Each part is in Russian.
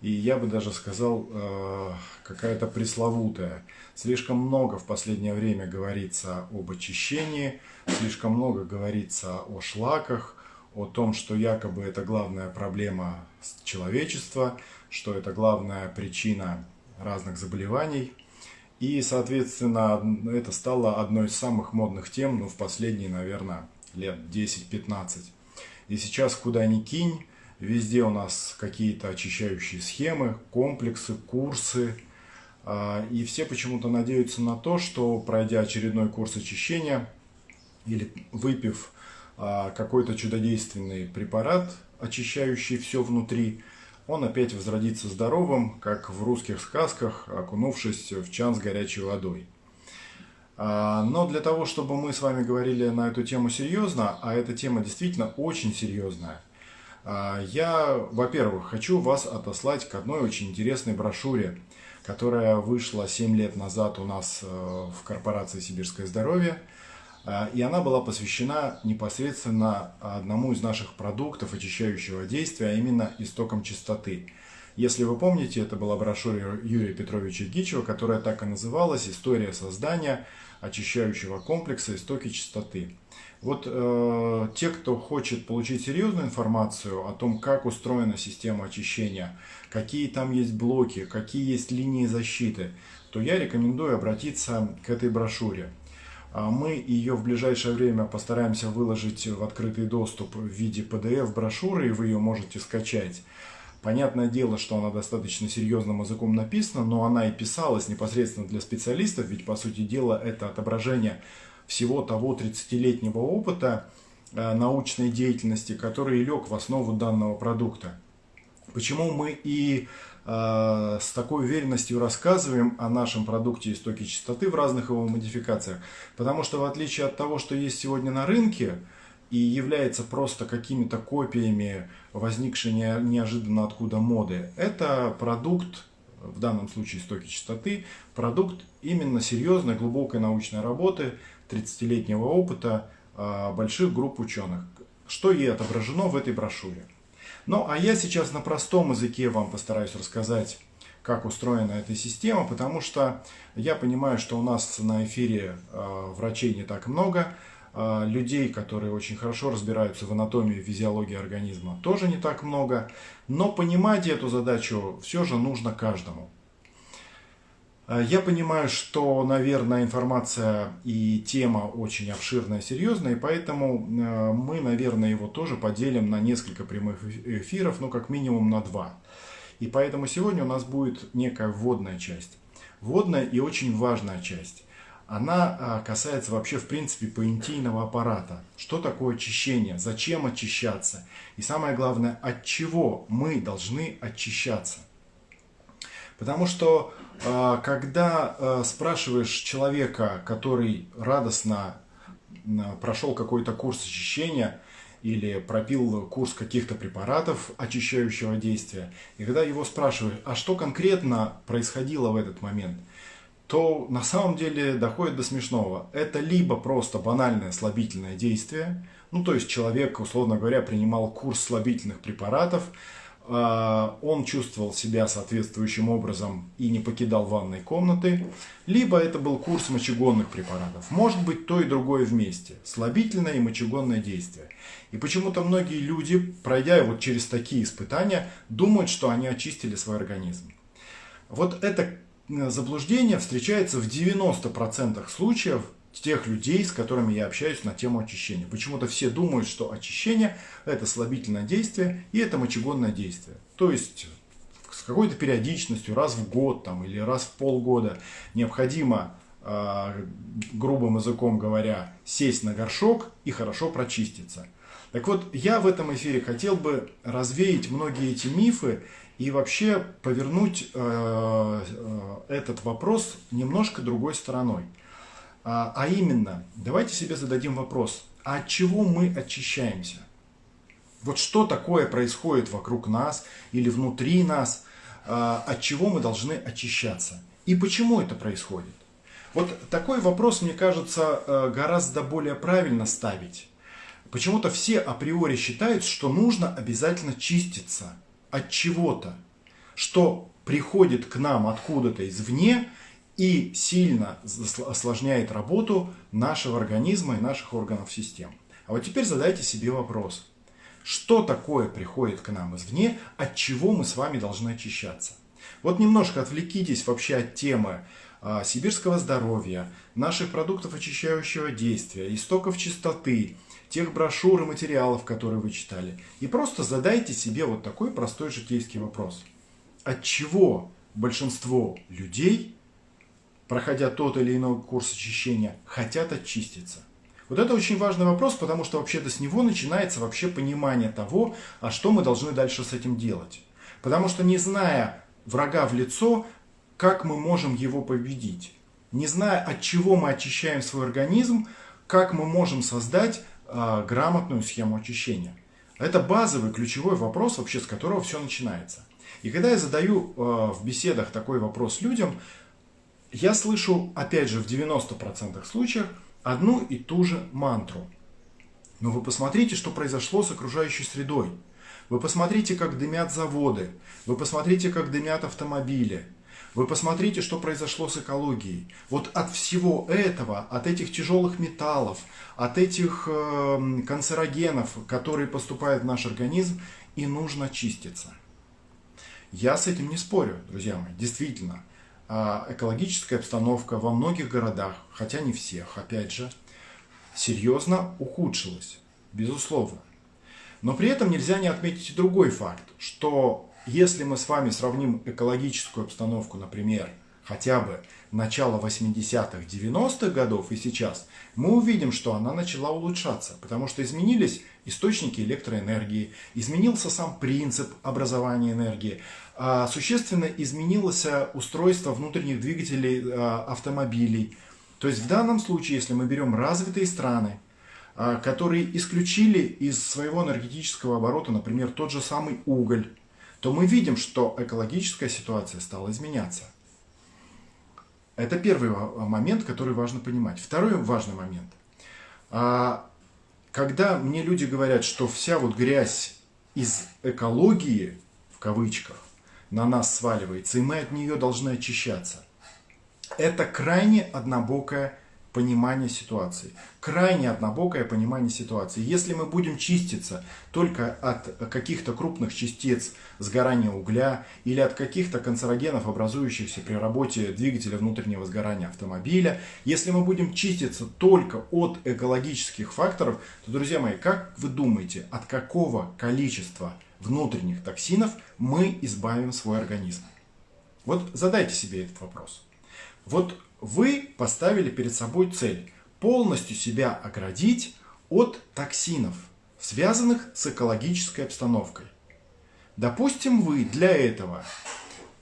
и я бы даже сказал, э, какая-то пресловутая. Слишком много в последнее время говорится об очищении, слишком много говорится о шлаках, о том, что якобы это главная проблема человечества, что это главная причина разных заболеваний. И, соответственно, это стало одной из самых модных тем ну, в последние, наверное, лет 10-15. И сейчас куда ни кинь, Везде у нас какие-то очищающие схемы, комплексы, курсы. А, и все почему-то надеются на то, что пройдя очередной курс очищения или выпив а, какой-то чудодейственный препарат, очищающий все внутри, он опять возродится здоровым, как в русских сказках, окунувшись в чан с горячей водой. А, но для того, чтобы мы с вами говорили на эту тему серьезно, а эта тема действительно очень серьезная, я, во-первых, хочу вас отослать к одной очень интересной брошюре, которая вышла 7 лет назад у нас э, в корпорации «Сибирское здоровье». А, и она была посвящена непосредственно одному из наших продуктов очищающего действия, а именно истокам чистоты. Если вы помните, это была брошюра Юрия Петровича Гичева, которая так и называлась «История создания очищающего комплекса истоки чистоты». Вот э, те, кто хочет получить серьезную информацию о том, как устроена система очищения, какие там есть блоки, какие есть линии защиты, то я рекомендую обратиться к этой брошюре. А мы ее в ближайшее время постараемся выложить в открытый доступ в виде PDF-брошюры, и вы ее можете скачать. Понятное дело, что она достаточно серьезным языком написана, но она и писалась непосредственно для специалистов, ведь по сути дела это отображение всего того 30-летнего опыта э, научной деятельности, который лег в основу данного продукта. Почему мы и э, с такой уверенностью рассказываем о нашем продукте истоки чистоты в разных его модификациях? Потому что в отличие от того, что есть сегодня на рынке, и является просто какими-то копиями возникшей неожиданно откуда моды, это продукт, в данном случае истоки чистоты, продукт именно серьезной, глубокой научной работы, 30-летнего опыта а, больших групп ученых, что и отображено в этой брошюре. Ну, а я сейчас на простом языке вам постараюсь рассказать, как устроена эта система, потому что я понимаю, что у нас на эфире э, врачей не так много, э, людей, которые очень хорошо разбираются в анатомии физиологии организма, тоже не так много, но понимать эту задачу все же нужно каждому. Э, я понимаю, что, наверное, информация и тема очень обширная, серьезная, и поэтому э, мы, наверное, его тоже поделим на несколько прямых эфиров, ну, как минимум на два. И поэтому сегодня у нас будет некая вводная часть. Вводная и очень важная часть. Она э, касается вообще, в принципе, поинтийного аппарата. Что такое очищение? Зачем очищаться? И самое главное, от чего мы должны очищаться? Потому что когда а, спрашиваешь человека, который радостно прошел какой-то курс очищения или пропил курс каких-то препаратов очищающего действия, и когда его спрашиваешь, а что конкретно происходило в этот момент, то на самом деле доходит до смешного. Это либо просто банальное слабительное действие, ну то есть человек, условно говоря, принимал курс слабительных препаратов, а, он чувствовал себя соответствующим образом и не покидал ванной комнаты, либо это был курс мочегонных препаратов. Может быть то и другое вместе, слабительное и мочегонное действие. И почему-то многие люди, пройдя вот через такие испытания, думают, что они очистили свой организм. Вот это заблуждение встречается в 90% случаев тех людей, с которыми я общаюсь на тему очищения. Почему-то все думают, что очищение это слабительное действие и это мочегонное действие. То есть с какой-то периодичностью, раз в год там, или раз в полгода необходимо, э, грубым языком говоря, сесть на горшок и хорошо прочиститься. Так вот, я в этом эфире хотел бы развеять многие эти мифы и вообще повернуть э, э, этот вопрос немножко другой стороной. А, а именно, давайте себе зададим вопрос, а от чего мы очищаемся? Вот что такое происходит вокруг нас или внутри нас, а, от чего мы должны очищаться? И почему это происходит? Вот такой вопрос, мне кажется, э, гораздо более правильно ставить. Почему-то все априори считают, что нужно обязательно чиститься от чего-то. что приходит к нам откуда-то извне и сильно осложняет работу нашего организма и наших органов систем. А вот теперь задайте себе вопрос. Что такое приходит к нам извне, от чего мы с вами должны очищаться? Вот немножко отвлекитесь вообще от темы а, сибирского здоровья, наших продуктов очищающего действия, истоков чистоты, тех брошюр и материалов, которые вы читали. И просто задайте себе вот такой простой житейский вопрос. От чего большинство людей, проходя тот или иной курс очищения, хотят очиститься? Вот это очень важный вопрос, потому что вообще-то с него начинается вообще понимание того, а что мы должны дальше с этим делать. Потому что не зная врага в лицо, как мы можем его победить? Не зная, от чего мы очищаем свой организм, как мы можем создать э, грамотную схему очищения? Это базовый, ключевой вопрос, вообще с которого все начинается. И когда я задаю э, в беседах такой вопрос людям, я слышу, опять же, в 90% случаев одну и ту же мантру. Но вы посмотрите, что произошло с окружающей средой. Вы посмотрите, как дымят заводы. Вы посмотрите, как дымят автомобили. Вы посмотрите, что произошло с экологией. Вот от всего этого, от этих тяжелых металлов, от этих э, канцерогенов, которые поступают в наш организм, и нужно чиститься. Я с этим не спорю, друзья мои. Действительно, экологическая обстановка во многих городах, хотя не всех, опять же, серьезно ухудшилась, безусловно. Но при этом нельзя не отметить и другой факт, что если мы с вами сравним экологическую обстановку, например, хотя бы начала 80-х, 90-х годов и сейчас, мы увидим, что она начала улучшаться, потому что изменились источники электроэнергии, изменился сам принцип образования энергии, а, существенно изменилось устройство внутренних двигателей а, автомобилей. То есть в данном случае, если мы берем развитые страны, а, которые исключили из своего энергетического оборота, например, тот же самый уголь, то мы видим, что экологическая ситуация стала изменяться. Это первый момент, который важно понимать. Второй важный момент. Когда мне люди говорят, что вся вот грязь из экологии, в кавычках, на нас сваливается, и мы от нее должны очищаться. Это крайне однобокое понимание ситуации. Крайне однобокое понимание ситуации. Если мы будем чиститься только от каких-то крупных частиц сгорания угля или от каких-то канцерогенов, образующихся при работе двигателя внутреннего сгорания автомобиля, если мы будем чиститься только от экологических факторов, то, друзья мои, как вы думаете, от какого количества внутренних токсинов мы избавим свой организм? Вот задайте себе этот вопрос. Вот вы поставили перед собой цель полностью себя оградить от токсинов, связанных с экологической обстановкой. Допустим, вы для этого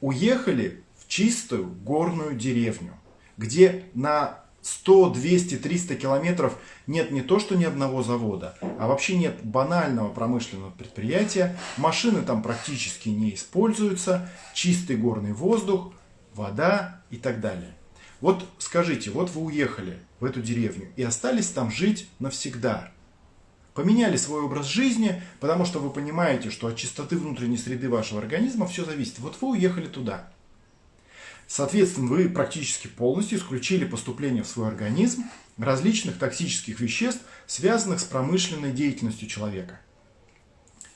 уехали в чистую горную деревню, где на 100, 200, 300 километров нет не то, что ни одного завода, а вообще нет банального промышленного предприятия, машины там практически не используются, чистый горный воздух, вода и так далее. Вот скажите, вот вы уехали в эту деревню и остались там жить навсегда. Поменяли свой образ жизни, потому что вы понимаете, что от чистоты внутренней среды вашего организма все зависит. Вот вы уехали туда. Соответственно, вы практически полностью исключили поступление в свой организм различных токсических веществ, связанных с промышленной деятельностью человека.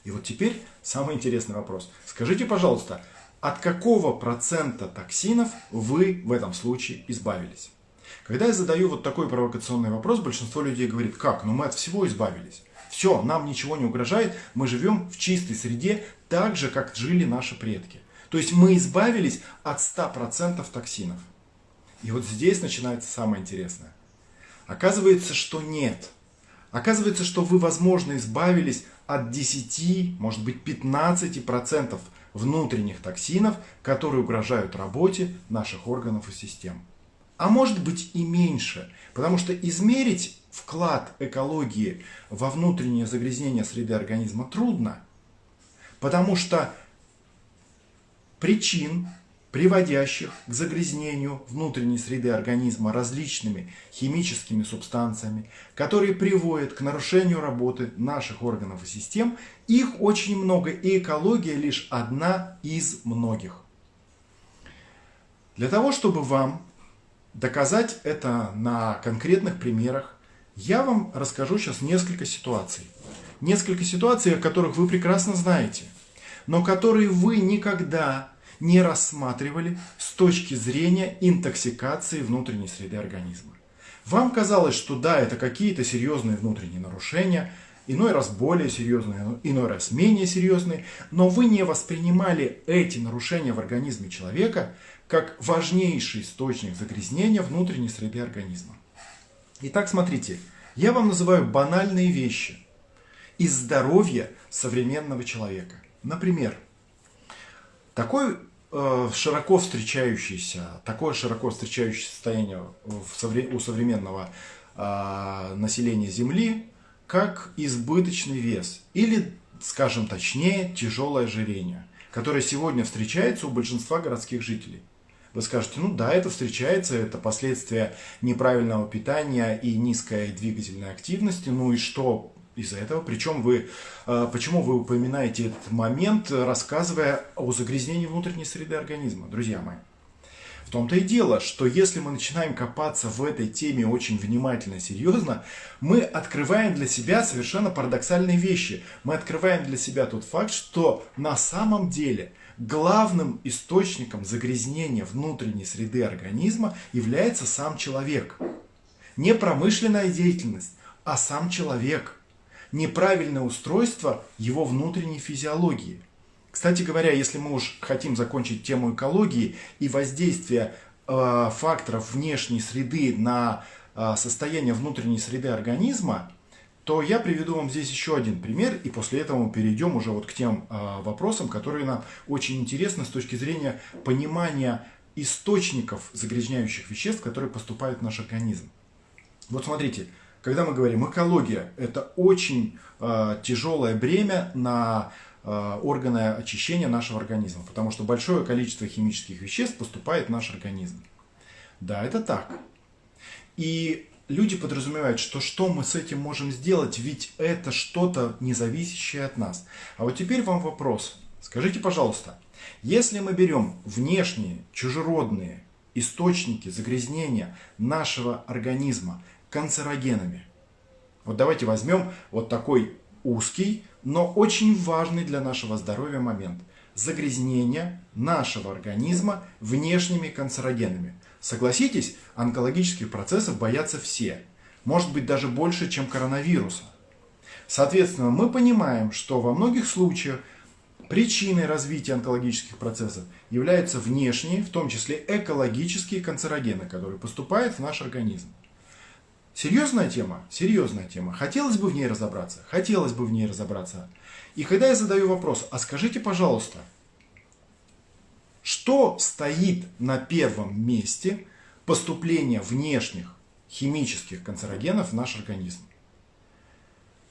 И вот теперь самый интересный вопрос. Скажите, пожалуйста, от какого процента токсинов вы в этом случае избавились? Когда я задаю вот такой провокационный вопрос, большинство людей говорит, как, ну мы от всего избавились. Все, нам ничего не угрожает, мы живем в чистой среде, так же, как жили наши предки. То есть мы избавились от 100% токсинов. И вот здесь начинается самое интересное. Оказывается, что нет. Оказывается, что вы, возможно, избавились от 10, может быть, 15% внутренних токсинов, которые угрожают работе наших органов и систем. А может быть и меньше, потому что измерить вклад экологии во внутреннее загрязнение среды организма трудно, потому что причин приводящих к загрязнению внутренней среды организма различными химическими субстанциями, которые приводят к нарушению работы наших органов и систем. Их очень много, и экология лишь одна из многих. Для того, чтобы вам доказать это на конкретных примерах, я вам расскажу сейчас несколько ситуаций. Несколько ситуаций, о которых вы прекрасно знаете, но которые вы никогда не рассматривали с точки зрения интоксикации внутренней среды организма. Вам казалось, что да, это какие-то серьезные внутренние нарушения, иной раз более серьезные, иной раз менее серьезные, но вы не воспринимали эти нарушения в организме человека как важнейший источник загрязнения внутренней среды организма. Итак, смотрите, я вам называю банальные вещи из здоровья современного человека. Например, такой Э, широко встречающееся, такое широко встречающееся состояние у современного а, населения Земли, как избыточный вес или, скажем точнее, тяжелое ожирение, которое сегодня встречается у большинства городских жителей. Вы скажете, ну да, это встречается, это последствия неправильного питания и низкой двигательной активности, ну и что, из-за этого. Причем вы, э, почему вы упоминаете этот момент, рассказывая о загрязнении внутренней среды организма, друзья мои? В том-то и дело, что если мы начинаем копаться в этой теме очень внимательно серьезно, мы открываем для себя совершенно парадоксальные вещи. Мы открываем для себя тот факт, что на самом деле главным источником загрязнения внутренней среды организма является сам человек. Не промышленная деятельность, а сам человек – неправильное устройство его внутренней физиологии. Кстати говоря, если мы уж хотим закончить тему экологии и воздействия э, факторов внешней среды на э, состояние внутренней среды организма, то я приведу вам здесь еще один пример, и после этого мы перейдем уже вот к тем э, вопросам, которые нам очень интересны с точки зрения понимания источников загрязняющих веществ, которые поступают в наш организм. Вот смотрите, когда мы говорим экология, это очень э, тяжелое бремя на э, органы очищения нашего организма, потому что большое количество химических веществ поступает в наш организм. Да, это так. И люди подразумевают, что что мы с этим можем сделать, ведь это что-то не зависящее от нас. А вот теперь вам вопрос. Скажите, пожалуйста, если мы берем внешние, чужеродные источники загрязнения нашего организма, канцерогенами. Вот давайте возьмем вот такой узкий, но очень важный для нашего здоровья момент. Загрязнение нашего организма внешними канцерогенами. Согласитесь, онкологических процессов боятся все. Может быть даже больше, чем коронавируса. Соответственно, мы понимаем, что во многих случаях причиной развития онкологических процессов являются внешние, в том числе экологические канцерогены, которые поступают в наш организм. Серьезная тема? Серьезная тема. Хотелось бы в ней разобраться? Хотелось бы в ней разобраться. И когда я задаю вопрос, а скажите, пожалуйста, что стоит на первом месте поступления внешних химических канцерогенов в наш организм?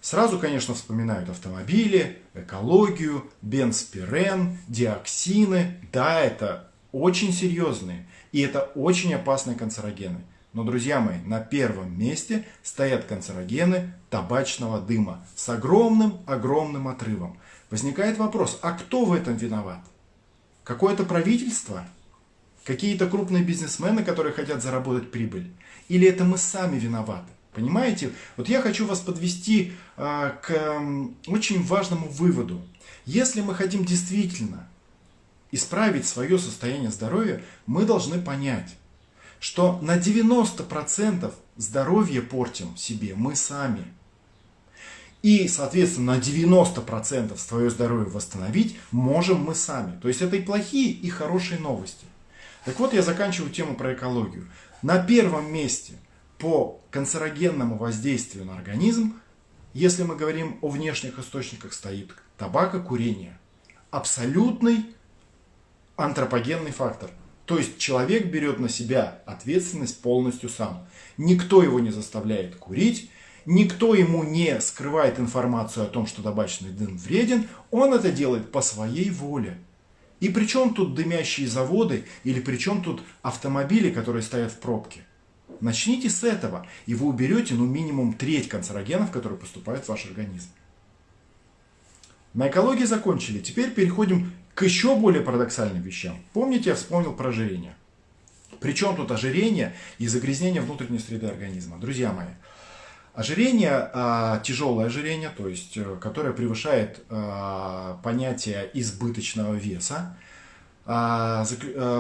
Сразу, конечно, вспоминают автомобили, экологию, бенспирен, диоксины. Да, это очень серьезные и это очень опасные канцерогены. Но, друзья мои, на первом месте стоят канцерогены табачного дыма с огромным-огромным отрывом. Возникает вопрос, а кто в этом виноват? Какое-то правительство? Какие-то крупные бизнесмены, которые хотят заработать прибыль? Или это мы сами виноваты? Понимаете? Вот я хочу вас подвести э, к э, очень важному выводу. Если мы хотим действительно исправить свое состояние здоровья, мы должны понять, что на 90% здоровье портим себе мы сами. И, соответственно, на 90% свое здоровье восстановить можем мы сами. То есть это и плохие, и хорошие новости. Так вот, я заканчиваю тему про экологию. На первом месте по канцерогенному воздействию на организм, если мы говорим о внешних источниках, стоит табакокурение. Абсолютный антропогенный фактор. То есть человек берет на себя ответственность полностью сам. Никто его не заставляет курить, никто ему не скрывает информацию о том, что табачный дым вреден, он это делает по своей воле. И при чем тут дымящие заводы или при чем тут автомобили, которые стоят в пробке? Начните с этого, и вы уберете ну минимум треть канцерогенов, которые поступают в ваш организм. На экологии закончили. Теперь переходим к еще более парадоксальным вещам. Помните, я вспомнил про ожирение. Причем тут ожирение и загрязнение внутренней среды организма. Друзья мои, ожирение, а, тяжелое ожирение, то есть, э, которое превышает а, понятие избыточного веса, а,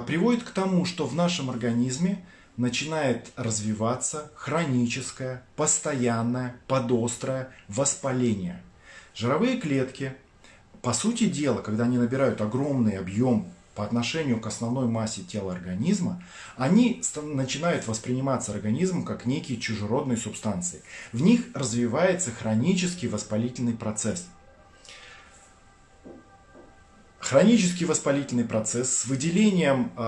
приводит к тому, что в нашем организме начинает развиваться хроническое, постоянное, подострое воспаление. Жировые клетки, по сути дела, когда они набирают огромный объем по отношению к основной массе тела организма, они начинают восприниматься организмом как некие чужеродные субстанции. В них развивается хронический воспалительный процесс – Хронический воспалительный процесс с выделением э,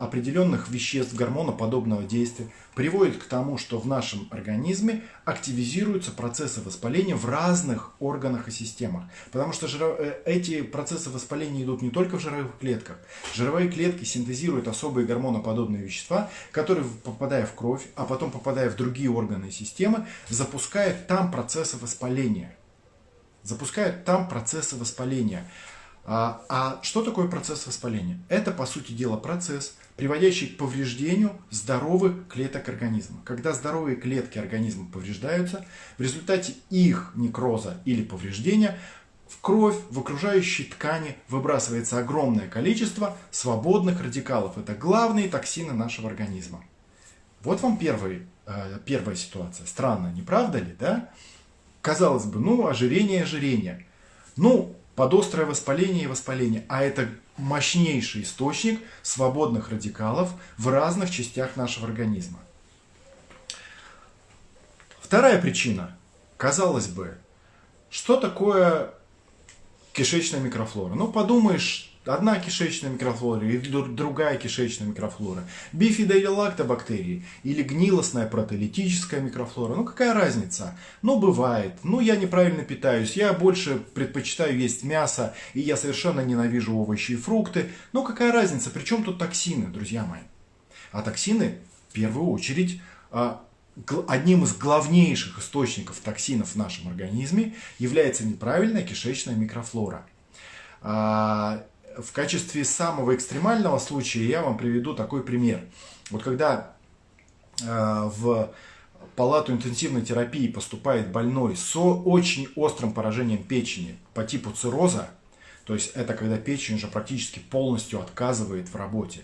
определенных веществ гормоноподобного действия приводит к тому, что в нашем организме активизируются процессы воспаления в разных органах и системах. Потому что жиро... Э, эти процессы воспаления идут не только в жировых клетках. Жировые клетки синтезируют особые гормоноподобные вещества, которые, попадая в кровь, а потом попадая в другие органы и системы, запускают там процессы воспаления. Запускают там процессы воспаления. А, а что такое процесс воспаления? Это, по сути дела, процесс, приводящий к повреждению здоровых клеток организма. Когда здоровые клетки организма повреждаются, в результате их некроза или повреждения в кровь, в окружающие ткани выбрасывается огромное количество свободных радикалов. Это главные токсины нашего организма. Вот вам первый, э, первая ситуация. Странно, не правда ли, да? Казалось бы, ну, ожирение, ожирение. Ну, подострое воспаление и воспаление, а это мощнейший источник свободных радикалов в разных частях нашего организма. Вторая причина. Казалось бы, что такое кишечная микрофлора? Ну, подумаешь, Одна кишечная микрофлора или другая кишечная микрофлора. Бифида или лактобактерии. Или гнилостная протеолитическая микрофлора. Ну какая разница? Ну бывает. Ну я неправильно питаюсь. Я больше предпочитаю есть мясо. И я совершенно ненавижу овощи и фрукты. Ну какая разница? Причем тут токсины, друзья мои? А токсины в первую очередь а, одним из главнейших источников токсинов в нашем организме является неправильная кишечная микрофлора. В качестве самого экстремального случая я вам приведу такой пример. Вот когда э, в палату интенсивной терапии поступает больной с очень острым поражением печени по типу цирроза, то есть это когда печень уже практически полностью отказывает в работе.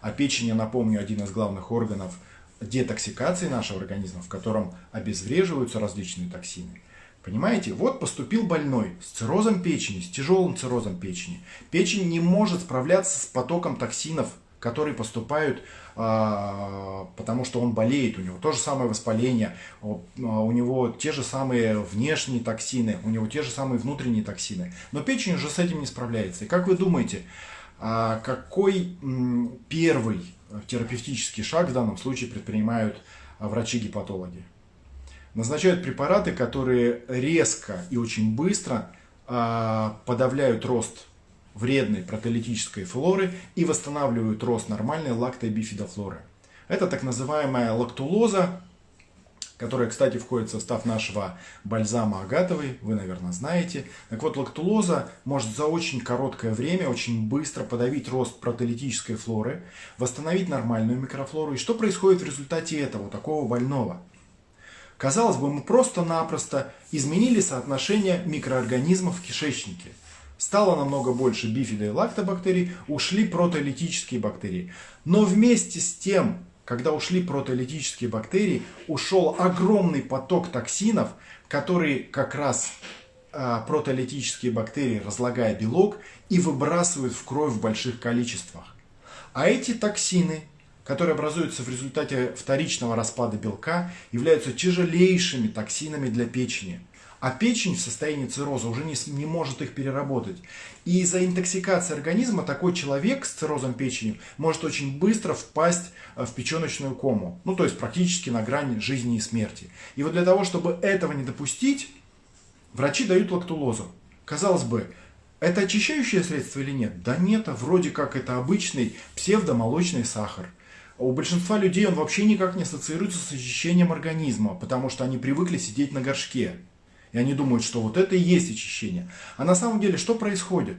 А печень, я напомню, один из главных органов детоксикации нашего организма, в котором обезвреживаются различные токсины. Понимаете? Вот поступил больной с циррозом печени, с тяжелым циррозом печени. Печень не может справляться с потоком токсинов, которые поступают, а, потому что он болеет, у него то же самое воспаление, у него те же самые внешние токсины, у него те же самые внутренние токсины. Но печень уже с этим не справляется. И как вы думаете, а, какой первый терапевтический шаг в данном случае предпринимают врачи-гепатологи? Назначают препараты, которые резко и очень быстро а, подавляют рост вредной протеолитической флоры и восстанавливают рост нормальной лактобифидофлоры. Это так называемая лактулоза, которая, кстати, входит в состав нашего бальзама агатовый, вы, наверное, знаете. Так вот, лактулоза может за очень короткое время очень быстро подавить рост протеолитической флоры, восстановить нормальную микрофлору. И что происходит в результате этого, такого больного? Казалось бы, мы просто-напросто изменили соотношение микроорганизмов в кишечнике. Стало намного больше бифида и лактобактерий, ушли протеолитические бактерии. Но вместе с тем, когда ушли протеолитические бактерии, ушел огромный поток токсинов, которые как раз а, протеолитические бактерии, разлагая белок, и выбрасывают в кровь в больших количествах. А эти токсины которые образуются в результате вторичного распада белка, являются тяжелейшими токсинами для печени. А печень в состоянии цирроза уже не, не может их переработать. И из-за интоксикации организма такой человек с циррозом печени может очень быстро впасть э, в печеночную кому. Ну, то есть практически на грани жизни и смерти. И вот для того, чтобы этого не допустить, врачи дают лактулозу. Казалось бы, Это очищающее средство или нет? Да нет, а вроде как это обычный псевдомолочный сахар. У большинства людей он вообще никак не ассоциируется с очищением организма, потому что они привыкли сидеть на горшке. И они думают, что вот это и есть очищение. А на самом деле что происходит?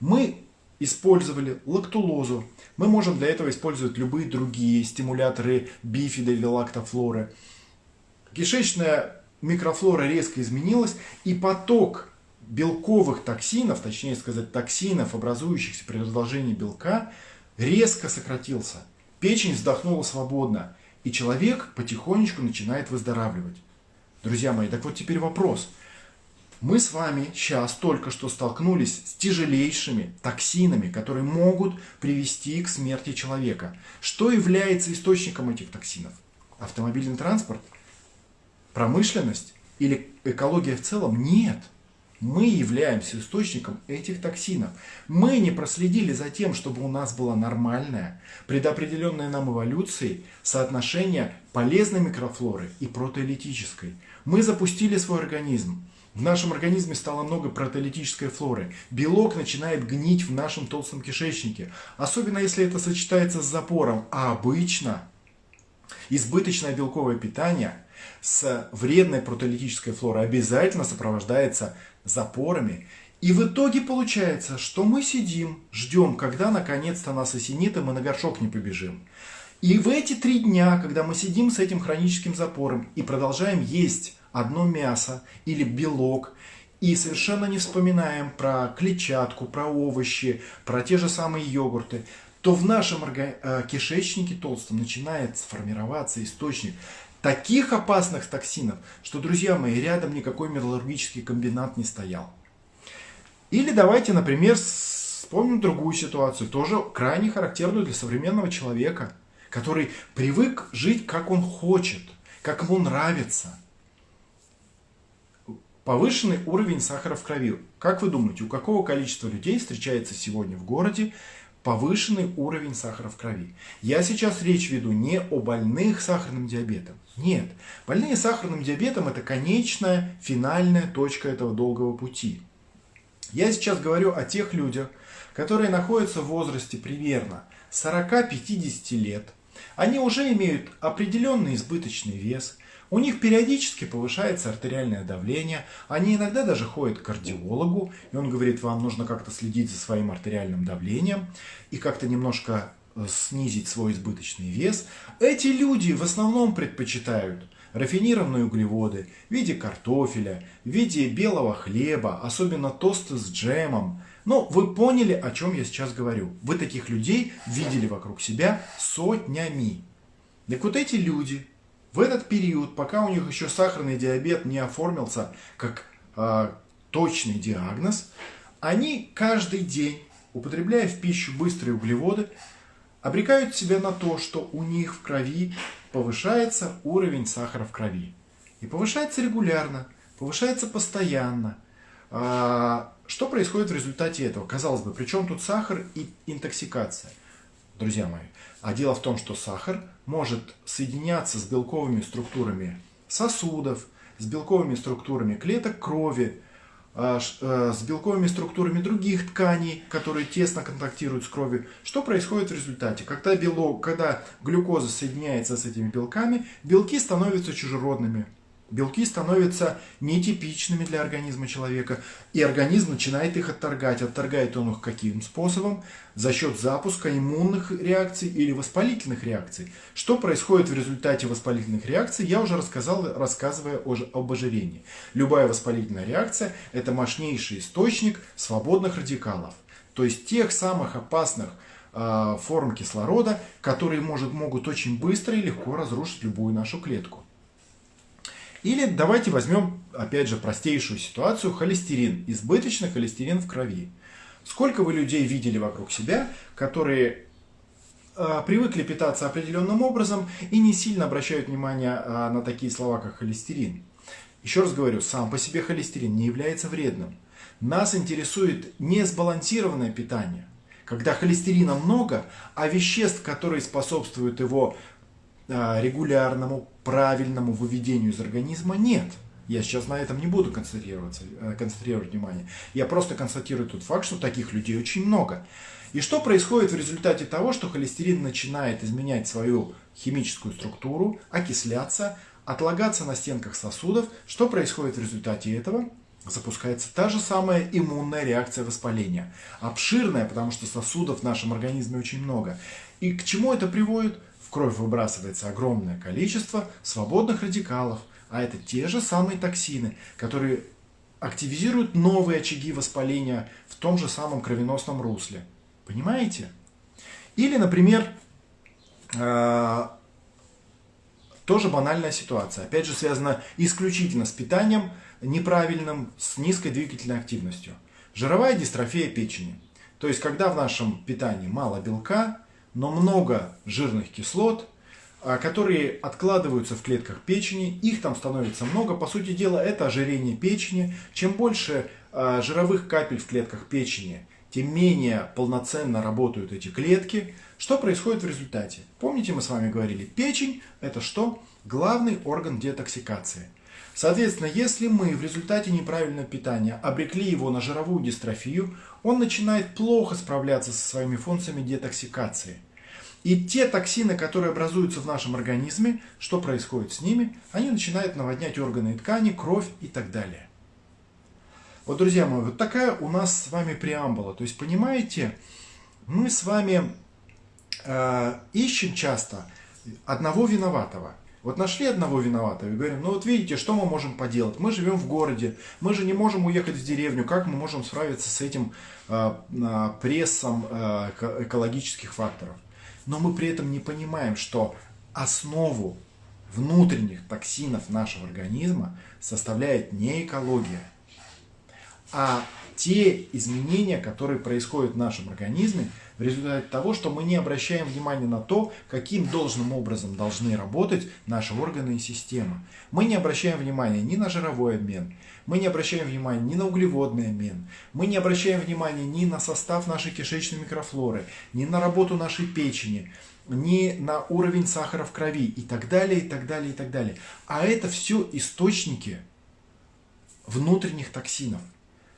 Мы использовали лактулозу. Мы можем для этого использовать любые другие стимуляторы бифида или лактофлоры. Кишечная микрофлора резко изменилась, и поток белковых токсинов, точнее сказать токсинов, образующихся при разложении белка, резко сократился. Печень вздохнула свободно, и человек потихонечку начинает выздоравливать. Друзья мои, так вот теперь вопрос – мы с вами сейчас только что столкнулись с тяжелейшими токсинами, которые могут привести к смерти человека. Что является источником этих токсинов? Автомобильный транспорт? Промышленность? Или экология в целом? Нет. Мы являемся источником этих токсинов. Мы не проследили за тем, чтобы у нас было нормальное, предопределенное нам эволюцией соотношение полезной микрофлоры и протеолитической. Мы запустили свой организм в нашем организме стало много протеолитической флоры. Белок начинает гнить в нашем толстом кишечнике. Особенно если это сочетается с запором. А обычно избыточное белковое питание с вредной протеолитической флорой обязательно сопровождается запорами. И в итоге получается, что мы сидим, ждем, когда наконец-то нас осенит, и мы на горшок не побежим. И в эти три дня, когда мы сидим с этим хроническим запором и продолжаем есть одно мясо или белок, и совершенно не вспоминаем про клетчатку, про овощи, про те же самые йогурты, то в нашем э, кишечнике толстом начинает сформироваться источник таких опасных токсинов, что, друзья мои, рядом никакой металлургический комбинат не стоял. Или давайте, например, вспомним другую ситуацию, тоже крайне характерную для современного человека, который привык жить, как он хочет, как ему нравится – Повышенный уровень сахара в крови. Как вы думаете, у какого количества людей встречается сегодня в городе повышенный уровень сахара в крови? Я сейчас речь веду не о больных сахарным диабетом. Нет, больные сахарным диабетом это конечная, финальная точка этого долгого пути. Я сейчас говорю о тех людях, которые находятся в возрасте примерно 40-50 лет. Они уже имеют определенный избыточный вес – у них периодически повышается артериальное давление, они иногда даже ходят к кардиологу, и он говорит, вам нужно как-то следить за своим артериальным давлением и как-то немножко э, снизить свой избыточный вес. Эти люди в основном предпочитают рафинированные углеводы в виде картофеля, в виде белого хлеба, особенно тосты с джемом. Но вы поняли, о чем я сейчас говорю. Вы таких людей видели вокруг себя сотнями. Так вот эти люди в этот период, пока у них еще сахарный диабет не оформился как э, точный диагноз, они каждый день, употребляя в пищу быстрые углеводы, обрекают себя на то, что у них в крови повышается уровень сахара в крови. И повышается регулярно, повышается постоянно. А, что происходит в результате этого? Казалось бы, при чем тут сахар и интоксикация? Друзья мои, а дело в том, что сахар может соединяться с белковыми структурами сосудов, с белковыми структурами клеток крови, а, э, с белковыми структурами других тканей, которые тесно контактируют с кровью. Что происходит в результате? Когда, белок, когда глюкоза соединяется с этими белками, белки становятся чужеродными. Белки становятся нетипичными для организма человека, и организм начинает их отторгать. Отторгает он их каким способом? За счет запуска иммунных реакций или воспалительных реакций. Что происходит в результате воспалительных реакций, я уже рассказал, рассказывая об ожирении. Любая воспалительная реакция – это мощнейший источник свободных радикалов. То есть тех самых опасных э, форм кислорода, которые может, могут очень быстро и легко разрушить любую нашу клетку. Или давайте возьмем, опять же, простейшую ситуацию, холестерин, избыточный холестерин в крови. Сколько вы людей видели вокруг себя, которые э, привыкли питаться определенным образом и не сильно обращают внимание э, на такие слова, как холестерин. Еще раз говорю, сам по себе холестерин не является вредным. Нас интересует несбалансированное питание, когда холестерина много, а веществ, которые способствуют его регулярному правильному выведению из организма нет. Я сейчас на этом не буду концентрироваться, э, концентрировать внимание. Я просто констатирую тот факт, что таких людей очень много. И что происходит в результате того, что холестерин начинает изменять свою химическую структуру, окисляться, отлагаться на стенках сосудов? Что происходит в результате этого? запускается та же самая иммунная реакция воспаления. Обширная, потому что сосудов в нашем организме очень много. И к чему это приводит? Кровь выбрасывается огромное количество свободных радикалов, а это те же самые токсины, которые активизируют новые очаги воспаления в том же самом кровеносном русле. Понимаете? Или, например, э, тоже банальная ситуация. Опять же, связана исключительно с питанием – неправильным с низкой двигательной активностью. Жировая дистрофия печени. То есть, когда в нашем питании мало белка, но много жирных кислот, а, которые откладываются в клетках печени, их там становится много. По сути дела, это ожирение печени. Чем больше а, жировых капель в клетках печени, тем менее полноценно работают эти клетки. Что происходит в результате? Помните, мы с вами говорили, печень – это что? Главный орган детоксикации – Соответственно, если мы в результате неправильного питания обрекли его на жировую дистрофию, он начинает плохо справляться со своими функциями детоксикации. И те токсины, которые образуются в нашем организме, что происходит с ними? Они начинают наводнять органы и ткани, кровь и так далее. Вот, друзья мои, вот такая у нас с вами преамбула. То есть, понимаете, мы с вами э, ищем часто одного виноватого – вот нашли одного виноватого и говорим, ну вот видите, что мы можем поделать? Мы живем в городе, мы же не можем уехать в деревню, как мы можем справиться с этим э, прессом э, экологических факторов? Но мы при этом не понимаем, что основу внутренних токсинов нашего организма составляет не экология, а те изменения, которые происходят в нашем организме в результате того, что мы не обращаем внимания на то, каким должным образом должны работать наши органы и системы. Мы не обращаем внимания ни на жировой обмен, мы не обращаем внимания ни на углеводный обмен, мы не обращаем внимания ни на состав нашей кишечной микрофлоры, ни на работу нашей печени, ни на уровень сахара в крови и так далее, и так далее, и так далее. А это все источники внутренних токсинов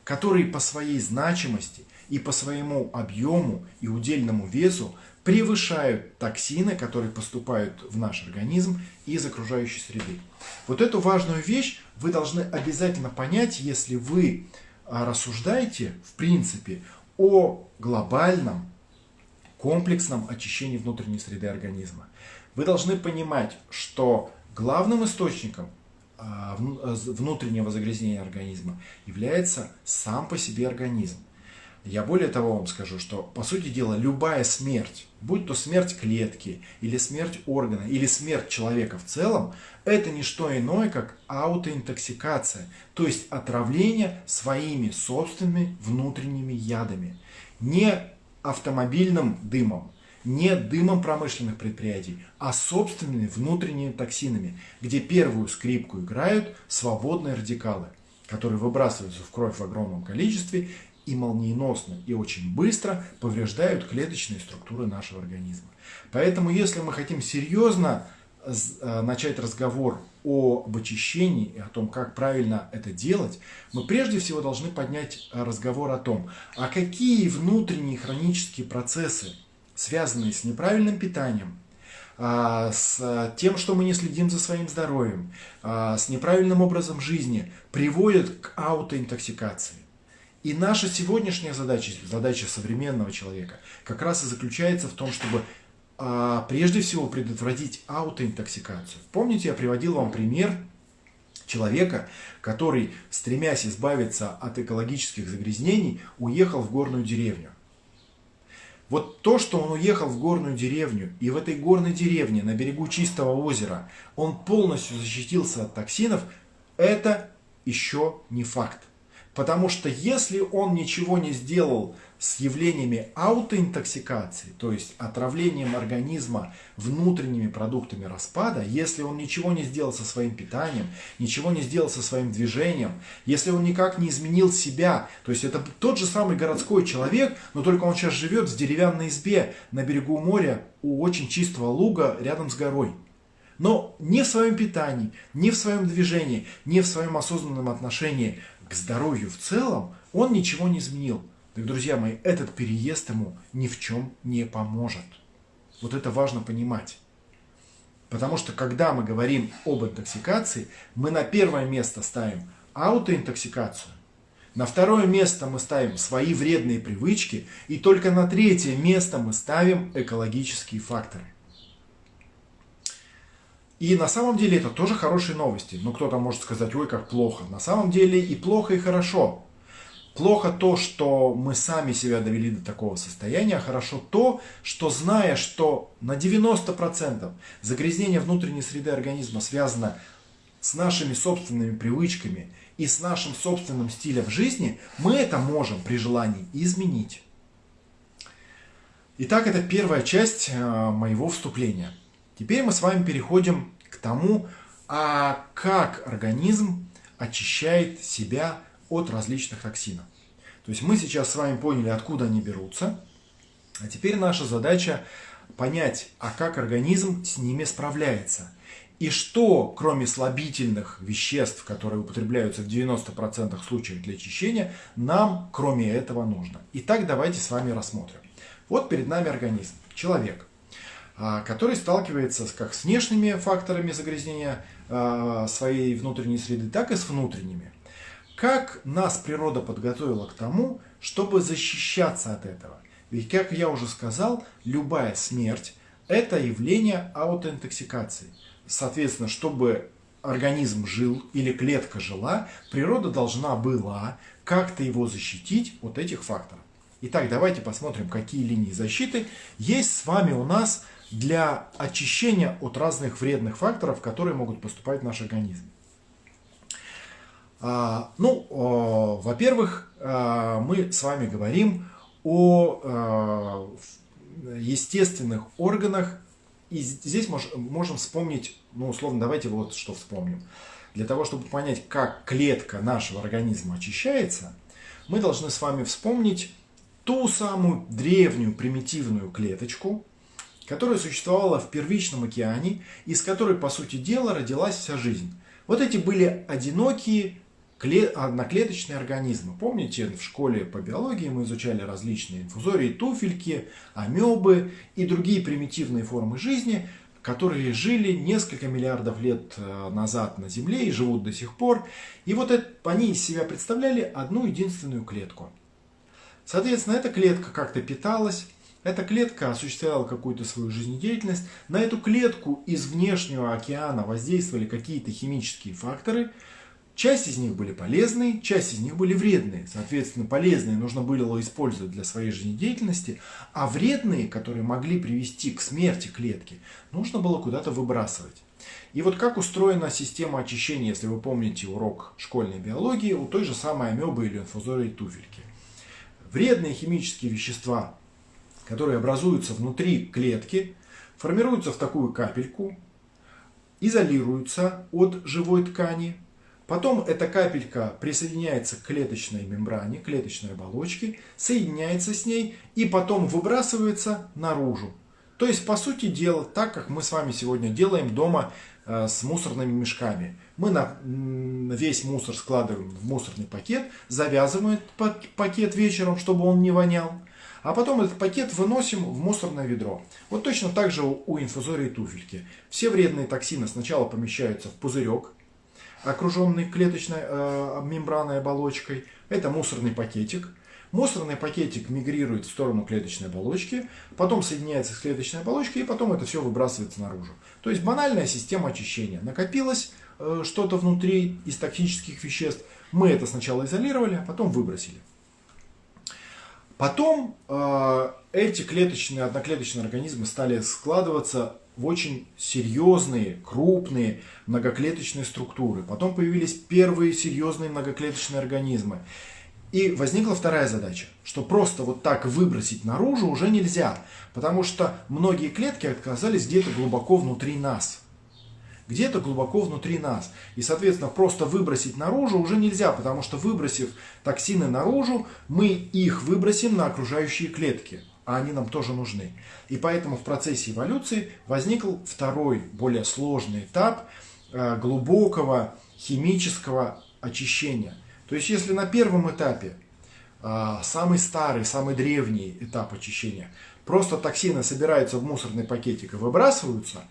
которые по своей значимости и по своему объему и удельному весу превышают токсины, которые поступают в наш организм из окружающей среды. Вот эту важную вещь вы должны обязательно понять, если вы а, рассуждаете, в принципе, о глобальном комплексном очищении внутренней среды организма. Вы должны понимать, что главным источником а, э, внутреннего загрязнения организма является сам по себе организм. Я более того вам скажу, что, по сути дела, любая смерть, будь то смерть клетки, или смерть органа, или смерть человека в целом, это не что иное, как аутоинтоксикация, то есть отравление своими собственными внутренними ядами. Не автомобильным дымом, не дымом промышленных предприятий, а собственными внутренними токсинами, где первую скрипку играют свободные радикалы, которые выбрасываются в кровь в огромном количестве и молниеносно и очень быстро повреждают клеточные структуры нашего организма. Поэтому, если мы хотим серьезно э, начать разговор об очищении и о том, как правильно это делать, мы прежде всего должны поднять разговор о том, а какие внутренние хронические процессы связанные с неправильным питанием, а, с тем, что мы не следим за своим здоровьем, а, с неправильным образом жизни, приводят к аутоинтоксикации. И наша сегодняшняя задача, задача современного человека, как раз и заключается в том, чтобы а, прежде всего предотвратить аутоинтоксикацию. Помните, я приводил вам пример человека, который, стремясь избавиться от экологических загрязнений, уехал в горную деревню. Вот то, что он уехал в горную деревню, и в этой горной деревне на берегу чистого озера он полностью защитился от токсинов, это еще не факт. Потому что если он ничего не сделал с явлениями аутоинтоксикации, то есть отравлением организма внутренними продуктами распада, если он ничего не сделал со своим питанием, ничего не сделал со своим движением, если он никак не изменил себя, то есть это тот же самый городской человек, но только он сейчас живет в деревянной избе на берегу моря у очень чистого луга рядом с горой. Но не в своем питании, не в своем движении, не в своем осознанном отношении к здоровью в целом он ничего не изменил. Так, друзья мои, этот переезд ему ни в чем не поможет. Вот это важно понимать. Потому что когда мы говорим об интоксикации, мы на первое место ставим аутоинтоксикацию, на второе место мы ставим свои вредные привычки, и только на третье место мы ставим экологические факторы. И на самом деле это тоже хорошие новости. Но кто-то может сказать, ой, как плохо. На самом деле и плохо, и хорошо. Плохо то, что мы сами себя довели до такого состояния, а хорошо то, что зная, что на 90% загрязнение внутренней среды организма связано с нашими собственными привычками и с нашим собственным стилем жизни, мы это можем при желании изменить. Итак, это первая часть э, моего вступления. Теперь мы с вами переходим к тому, а как организм очищает себя от различных токсинов. То есть мы сейчас с вами поняли, откуда они берутся. А теперь наша задача понять, а как организм с ними справляется. И что, кроме слабительных веществ, которые употребляются в 90% случаев для очищения, нам кроме этого нужно. Итак, давайте с вами рассмотрим. Вот перед нами организм, человек. А, который сталкивается как с внешними факторами загрязнения а, своей внутренней среды, так и с внутренними. Как нас природа подготовила к тому, чтобы защищаться от этого? Ведь, как я уже сказал, любая смерть – это явление аутоинтоксикации. Соответственно, чтобы организм жил или клетка жила, природа должна была как-то его защитить от этих факторов. Итак, давайте посмотрим, какие линии защиты есть с вами у нас – для очищения от разных вредных факторов, которые могут поступать в наш организм. А, ну, во-первых, а, мы с вами говорим о а, естественных органах. И здесь мож, можем вспомнить, ну, условно, давайте вот что вспомним. Для того, чтобы понять, как клетка нашего организма очищается, мы должны с вами вспомнить ту самую древнюю примитивную клеточку, которая существовала в первичном океане, из которой, по сути дела, родилась вся жизнь. Вот эти были одинокие одноклеточные организмы. Помните, в школе по биологии мы изучали различные инфузории, туфельки, амебы и другие примитивные формы жизни, которые жили несколько миллиардов лет э, назад на Земле и живут до сих пор. И вот это, они из себя представляли одну единственную клетку. Соответственно, эта клетка как-то питалась, эта клетка осуществляла какую-то свою жизнедеятельность. На эту клетку из внешнего океана воздействовали какие-то химические факторы. Часть из них были полезные, часть из них были вредные. Соответственно, полезные нужно было использовать для своей жизнедеятельности, а вредные, которые могли привести к смерти клетки, нужно было куда-то выбрасывать. И вот как устроена система очищения, если вы помните урок школьной биологии, у той же самой амебы или инфузории туфельки. Вредные химические вещества которые образуются внутри клетки, формируются в такую капельку, изолируются от живой ткани. Потом эта капелька присоединяется к клеточной мембране, клеточной оболочке, соединяется с ней и потом выбрасывается наружу. То есть, по сути дела, так как мы с вами сегодня делаем дома э, с мусорными мешками. Мы на, весь мусор складываем в мусорный пакет, завязываем этот пакет вечером, чтобы он не вонял а потом этот пакет выносим в мусорное ведро. Вот точно так же у инфузории туфельки. Все вредные токсины сначала помещаются в пузырек, окруженный клеточной э, мембранной оболочкой. Это мусорный пакетик. Мусорный пакетик мигрирует в сторону клеточной оболочки, потом соединяется с клеточной оболочкой, и потом это все выбрасывается наружу. То есть банальная система очищения. Накопилось э, что-то внутри из токсических веществ, мы это сначала изолировали, а потом выбросили. Потом э, эти клеточные, одноклеточные организмы стали складываться в очень серьезные, крупные многоклеточные структуры. Потом появились первые серьезные многоклеточные организмы. И возникла вторая задача, что просто вот так выбросить наружу уже нельзя, потому что многие клетки оказались где-то глубоко внутри нас где-то глубоко внутри нас. И, соответственно, просто выбросить наружу уже нельзя, потому что выбросив токсины наружу, мы их выбросим на окружающие клетки. а они нам тоже нужны. И поэтому в процессе эволюции возникл второй, более сложный этап э, глубокого химического очищения. То есть если на первом этапе, э, самый старый, самый древний этап очищения, просто токсины собираются в мусорный пакетик и выбрасываются,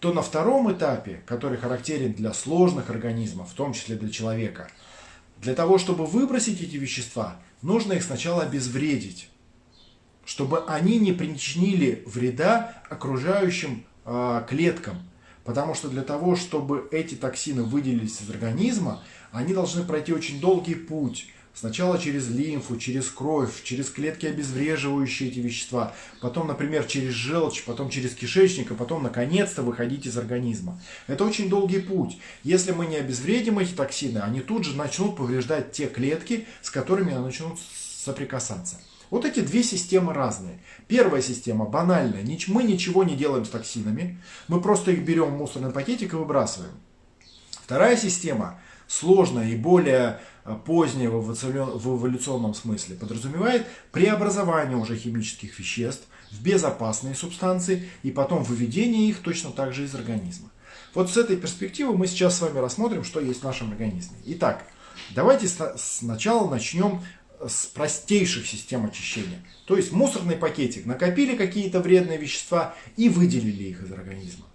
то на втором этапе, который характерен для сложных организмов, в том числе для человека, для того, чтобы выбросить эти вещества, нужно их сначала обезвредить, чтобы они не причинили вреда окружающим э, клеткам. Потому что для того, чтобы эти токсины выделились из организма, они должны пройти очень долгий путь Сначала через лимфу, через кровь, через клетки, обезвреживающие эти вещества, потом, например, через желчь, потом через кишечник, а потом, наконец-то, выходить из организма. Это очень долгий путь. Если мы не обезвредим эти токсины, они тут же начнут повреждать те клетки, с которыми они начнут соприкасаться. Вот эти две системы разные. Первая система банальная. Мы ничего не делаем с токсинами. Мы просто их берем в мусорный пакетик и выбрасываем. Вторая система сложная и более Э, позднего в эволюционном смысле подразумевает преобразование уже химических веществ в безопасные субстанции и потом выведение их точно так же из организма. Вот с этой перспективы мы сейчас с вами рассмотрим, что есть в нашем организме. Итак, давайте сначала начнем с простейших систем очищения. То есть мусорный пакетик, накопили какие-то вредные вещества и выделили их из организма.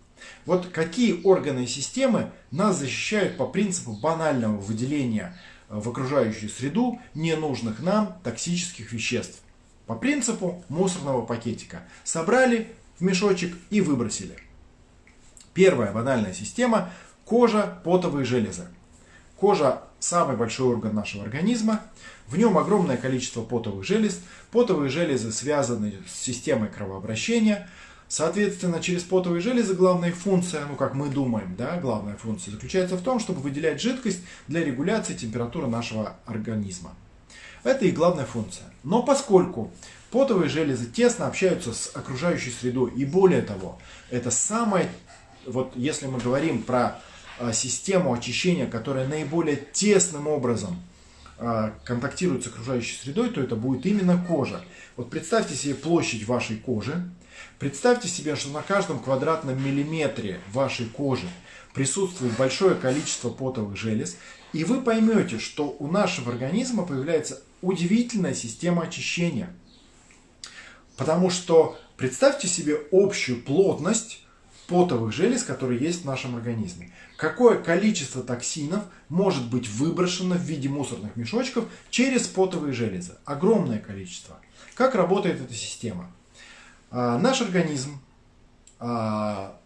Вот какие органы и системы нас защищают по принципу банального выделения в окружающую среду ненужных нам токсических веществ. По принципу мусорного пакетика. Собрали в мешочек и выбросили. Первая банальная система – кожа, потовые железы. Кожа – самый большой орган нашего организма. В нем огромное количество потовых желез. Потовые железы связаны с системой кровообращения – Соответственно, через потовые железы главная функция, ну как мы думаем, да, главная функция заключается в том, чтобы выделять жидкость для регуляции температуры нашего организма. Это их главная функция. Но поскольку потовые железы тесно общаются с окружающей средой, и более того, это самое, вот если мы говорим про а, систему очищения, которая наиболее тесным образом а, контактирует с окружающей средой, то это будет именно кожа. Вот представьте себе площадь вашей кожи, Представьте себе, что на каждом квадратном миллиметре вашей кожи присутствует большое количество потовых желез, и вы поймете, что у нашего организма появляется удивительная система очищения. Потому что представьте себе общую плотность потовых желез, которые есть в нашем организме. Какое количество токсинов может быть выброшено в виде мусорных мешочков через потовые железы? Огромное количество. Как работает эта система? А, наш организм а,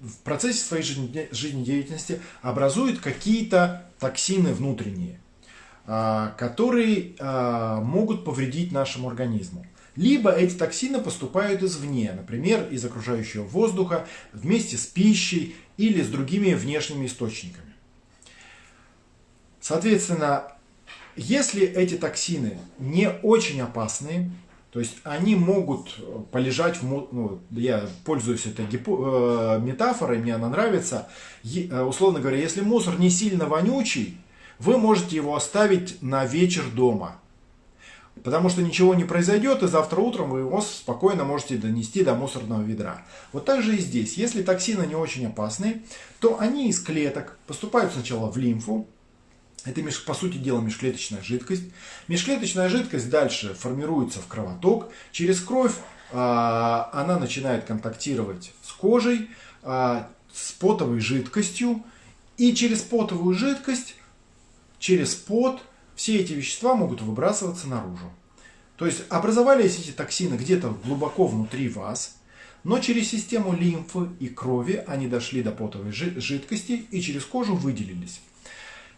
в процессе своей жизнедеятельности образует какие-то токсины внутренние, а, которые могут повредить нашему организму. Либо эти токсины поступают извне, например, из окружающего воздуха, вместе с пищей или с другими внешними источниками. Соответственно, если эти токсины не очень опасные, то есть они могут э, полежать в... Ну, я пользуюсь этой гипо, э, метафорой, мне она нравится. Е, э, условно говоря, если мусор не сильно вонючий, вы можете его оставить на вечер дома. Потому что ничего не произойдет, и завтра утром вы его спокойно можете донести до мусорного ведра. Вот так же и здесь. Если токсины не очень опасные, то они из клеток поступают сначала в лимфу, это, по сути дела, межклеточная жидкость. Межклеточная жидкость дальше формируется в кровоток. Через кровь а, она начинает контактировать с кожей, а, с потовой жидкостью. И через потовую жидкость, через пот, все эти вещества могут выбрасываться наружу. То есть образовались эти токсины где-то глубоко внутри вас, но через систему лимфы и крови они дошли до потовой жидкости и через кожу выделились.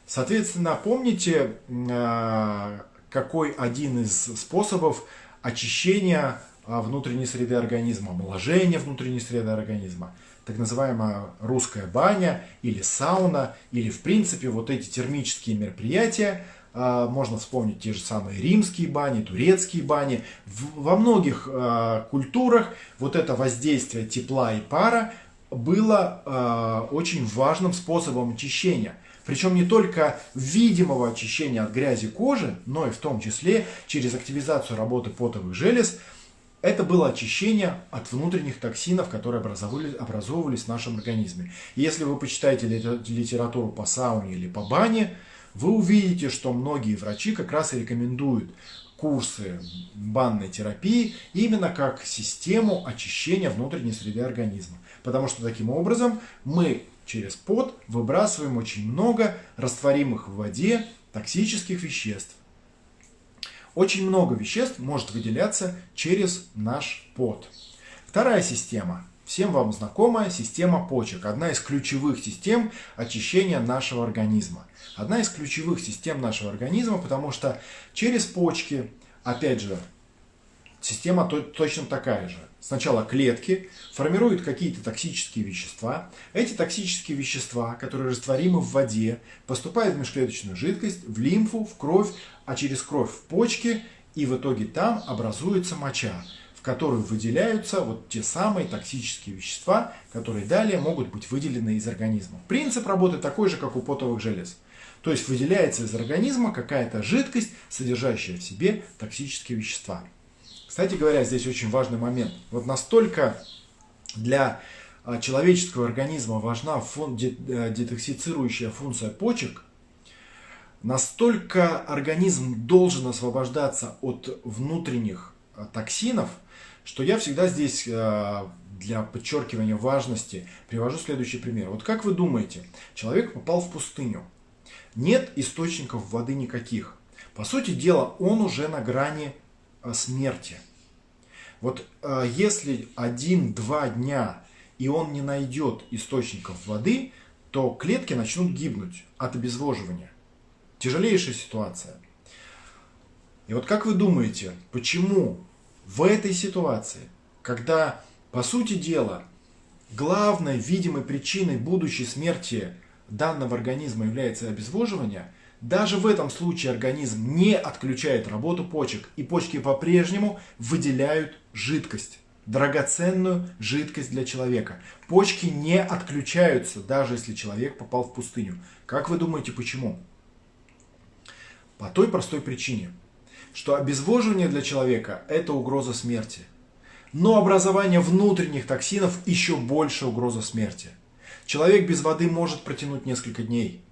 Соответственно, помните, э, какой один из способов очищения э, внутренней среды организма, омоложения внутренней среды организма, так называемая русская баня или сауна, или в принципе вот эти термические мероприятия, э, можно вспомнить те же самые римские бани, турецкие бани. Во многих культурах вот это воздействие тепла и пара было очень важным способом очищения – причем не только видимого очищения от грязи кожи, но и в том числе через активизацию работы потовых желез это было очищение от внутренних токсинов, которые образовывались, в нашем организме. если вы почитаете литературу по сауне или по бане, вы увидите, что многие врачи как раз и рекомендуют курсы банной терапии именно как систему очищения внутренней среды организма. Потому что таким образом мы через пот выбрасываем очень много растворимых в воде токсических веществ. Очень много веществ может выделяться через наш пот. Вторая система. Всем вам знакомая система почек. Одна из ключевых систем очищения нашего организма. Одна из ключевых систем нашего организма, потому что через почки, опять же, система точно такая же. Сначала клетки формируют какие-то токсические вещества. Эти токсические вещества, которые растворимы в воде, поступают в межклеточную жидкость, в лимфу, в кровь, а через кровь в почки, и в итоге там образуется моча, в которую выделяются вот те самые токсические вещества, которые далее могут быть выделены из организма. Принцип работы такой же, как у потовых желез. То есть выделяется из организма какая-то жидкость, содержащая в себе токсические вещества. Кстати говоря, здесь очень важный момент. Вот настолько для а, человеческого организма важна фун, э, детоксицирующая функция почек, настолько организм должен освобождаться от внутренних а, токсинов, что я всегда здесь а, для подчеркивания важности привожу следующий пример. Вот как вы думаете, человек попал в пустыню, нет источников воды никаких. По сути дела, он уже на грани смерти. Вот э, если один-два дня и он не найдет источников воды, то клетки начнут гибнуть от обезвоживания. Тяжелейшая ситуация. И вот как вы думаете, почему в этой ситуации, когда, по сути дела, главной видимой причиной будущей смерти данного организма является обезвоживание, даже в этом случае организм не отключает работу почек, и почки по-прежнему выделяют жидкость, драгоценную жидкость для человека. Почки не отключаются, даже если человек попал в пустыню. Как вы думаете, почему? По той простой причине, что обезвоживание для человека – это угроза смерти. Но образование внутренних токсинов еще больше угроза смерти. Человек без воды может протянуть несколько дней,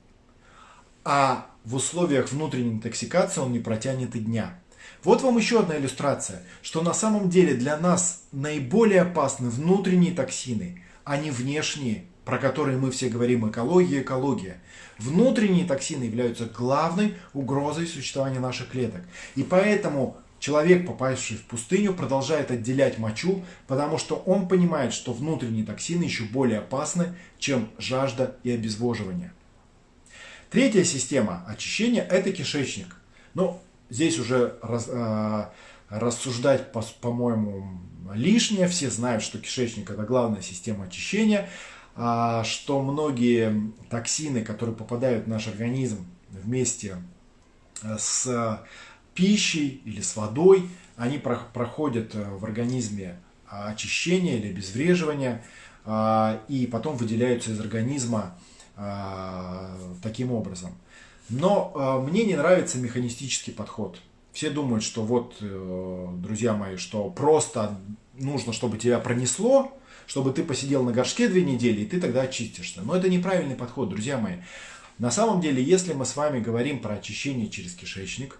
а в условиях внутренней интоксикации он не протянет и дня. Вот вам еще одна иллюстрация, что на самом деле для нас наиболее опасны внутренние токсины, а не внешние, про которые мы все говорим экология, экология. Внутренние токсины являются главной угрозой существования наших клеток. И поэтому человек, попавший в пустыню, продолжает отделять мочу, потому что он понимает, что внутренние токсины еще более опасны, чем жажда и обезвоживание. Третья система очищения – это кишечник. Ну, здесь уже раз, э, рассуждать, по-моему, по лишнее. Все знают, что кишечник – это главная система очищения, а, что многие токсины, которые попадают в наш организм вместе э, с пищей или с водой, они проходят э, в организме очищение или обезвреживание, а, и потом выделяются из организма а, таким образом. Но а, мне не нравится механистический подход. Все думают, что вот, э, друзья мои, что просто нужно, чтобы тебя пронесло, чтобы ты посидел на горшке две недели, и ты тогда очистишься. Но это неправильный подход, друзья мои. На самом деле, если мы с вами говорим про очищение через кишечник,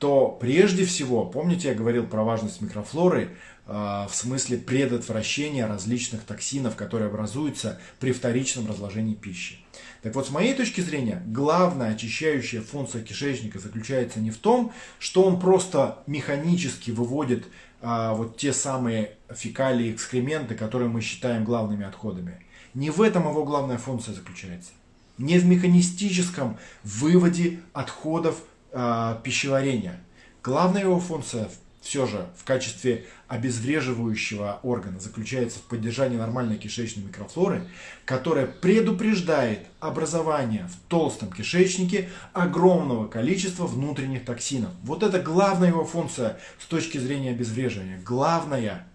то прежде всего, помните, я говорил про важность микрофлоры, а, в смысле предотвращения различных токсинов, которые образуются при вторичном разложении пищи. Так вот, с моей точки зрения, главная очищающая функция кишечника заключается не в том, что он просто механически выводит а, вот те самые фекалии, экскременты, которые мы считаем главными отходами. Не в этом его главная функция заключается. Не в механистическом выводе отходов э, пищеварения. Главная его функция все же в качестве обезвреживающего органа заключается в поддержании нормальной кишечной микрофлоры, которая предупреждает образование в толстом кишечнике огромного количества внутренних токсинов. Вот это главная его функция с точки зрения обезвреживания. Главная.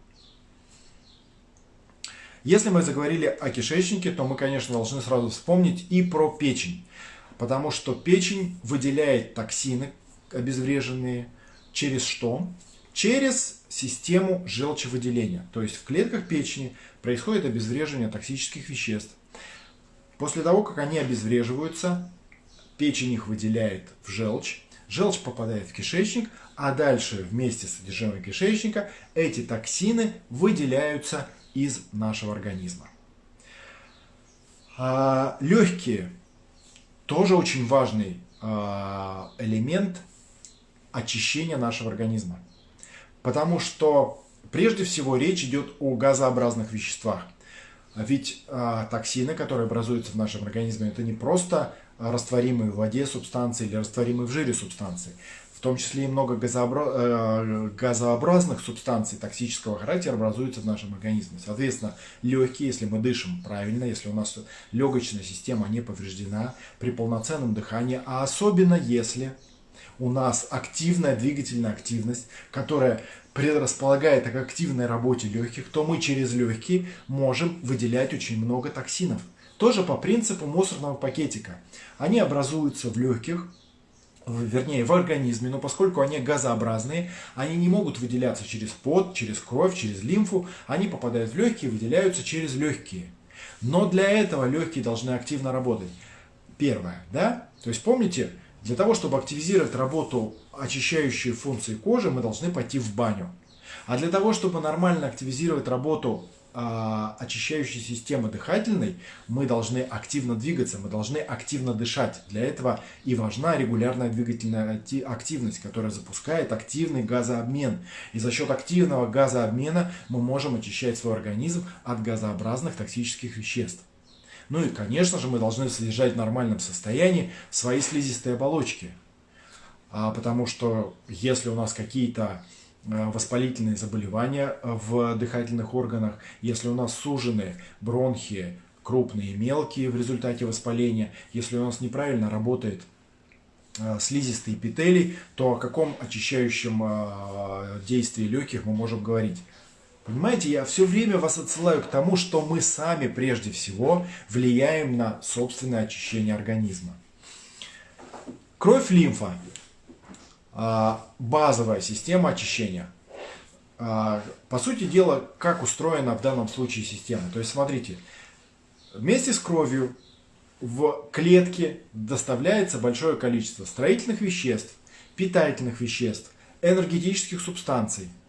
Если мы заговорили о кишечнике, то мы, конечно, должны сразу вспомнить и про печень. Потому что печень выделяет токсины обезвреженные через что? через систему желчевыделения. То есть в клетках печени происходит обезвреживание токсических веществ. После того, как они обезвреживаются, печень их выделяет в желчь, желчь попадает в кишечник, а дальше вместе с содержимым кишечника эти токсины выделяются из нашего организма. А, легкие тоже очень важный а, элемент очищения нашего организма. Потому что прежде всего речь идет о газообразных веществах. Ведь а, токсины, которые образуются в нашем организме, это не просто растворимые в воде субстанции или растворимые в жире субстанции. Том числе и много. Э, газообразных субстанций токсического характера образуются в нашем организме. Соответственно, легкие, если мы дышим правильно, если у нас легочная система не повреждена при полноценном дыхании, а особенно если у нас активная двигательная активность, которая предрасполагает к активной работе легких, то мы через легкие можем выделять очень много токсинов. Тоже по принципу мусорного пакетика. Они образуются в легких, вернее в организме, но поскольку они газообразные, они не могут выделяться через пот, через кровь, через лимфу, они попадают в легкие, выделяются через легкие. Но для этого легкие должны активно работать. Первое, да? То есть помните, для того, чтобы активизировать работу очищающей функции кожи, мы должны пойти в баню. А для того, чтобы нормально активизировать работу очищающей системы дыхательной, мы должны активно двигаться, мы должны активно дышать. Для этого и важна регулярная двигательная активность, которая запускает активный газообмен. И за счет активного газообмена мы можем очищать свой организм от газообразных токсических веществ. Ну и, конечно же, мы должны содержать в нормальном состоянии свои слизистые оболочки. А, потому что если у нас какие-то воспалительные заболевания в дыхательных органах, если у нас сужены бронхи, крупные и мелкие в результате воспаления, если у нас неправильно работает э, слизистые эпителий, то о каком очищающем э, действии легких мы можем говорить? Понимаете, я все время вас отсылаю к тому, что мы сами прежде всего влияем на собственное очищение организма. Кровь, лимфа базовая система очищения. А, по сути дела, как устроена в данном случае система. То есть, смотрите, вместе с кровью в клетке доставляется большое количество строительных веществ, питательных веществ, энергетических субстанций –